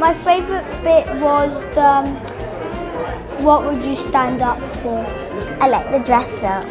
My favourite bit was the um, what would you stand up for? I like the dress up.